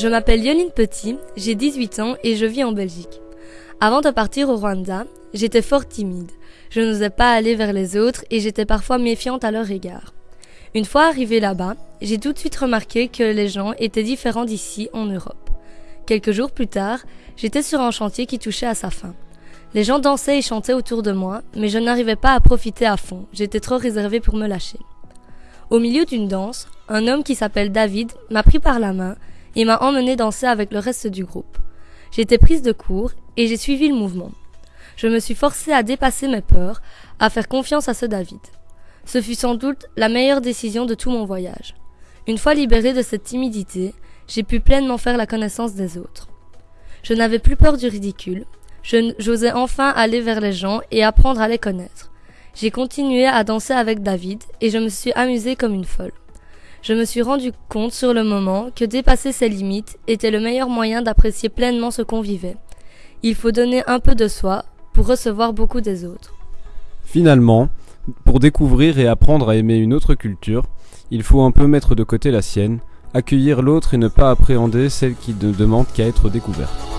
Je m'appelle Yoline Petit, j'ai 18 ans et je vis en Belgique. Avant de partir au Rwanda, j'étais fort timide. Je n'osais pas aller vers les autres et j'étais parfois méfiante à leur égard. Une fois arrivée là-bas, j'ai tout de suite remarqué que les gens étaient différents d'ici en Europe. Quelques jours plus tard, j'étais sur un chantier qui touchait à sa fin. Les gens dansaient et chantaient autour de moi, mais je n'arrivais pas à profiter à fond, j'étais trop réservée pour me lâcher. Au milieu d'une danse, un homme qui s'appelle David m'a pris par la main et m'a emmené danser avec le reste du groupe. J'étais prise de court et j'ai suivi le mouvement. Je me suis forcée à dépasser mes peurs, à faire confiance à ce David. Ce fut sans doute la meilleure décision de tout mon voyage. Une fois libérée de cette timidité, j'ai pu pleinement faire la connaissance des autres. Je n'avais plus peur du ridicule, j'osais enfin aller vers les gens et apprendre à les connaître. J'ai continué à danser avec David et je me suis amusée comme une folle je me suis rendu compte sur le moment que dépasser ses limites était le meilleur moyen d'apprécier pleinement ce qu'on vivait. Il faut donner un peu de soi pour recevoir beaucoup des autres. Finalement, pour découvrir et apprendre à aimer une autre culture, il faut un peu mettre de côté la sienne, accueillir l'autre et ne pas appréhender celle qui ne demande qu'à être découverte.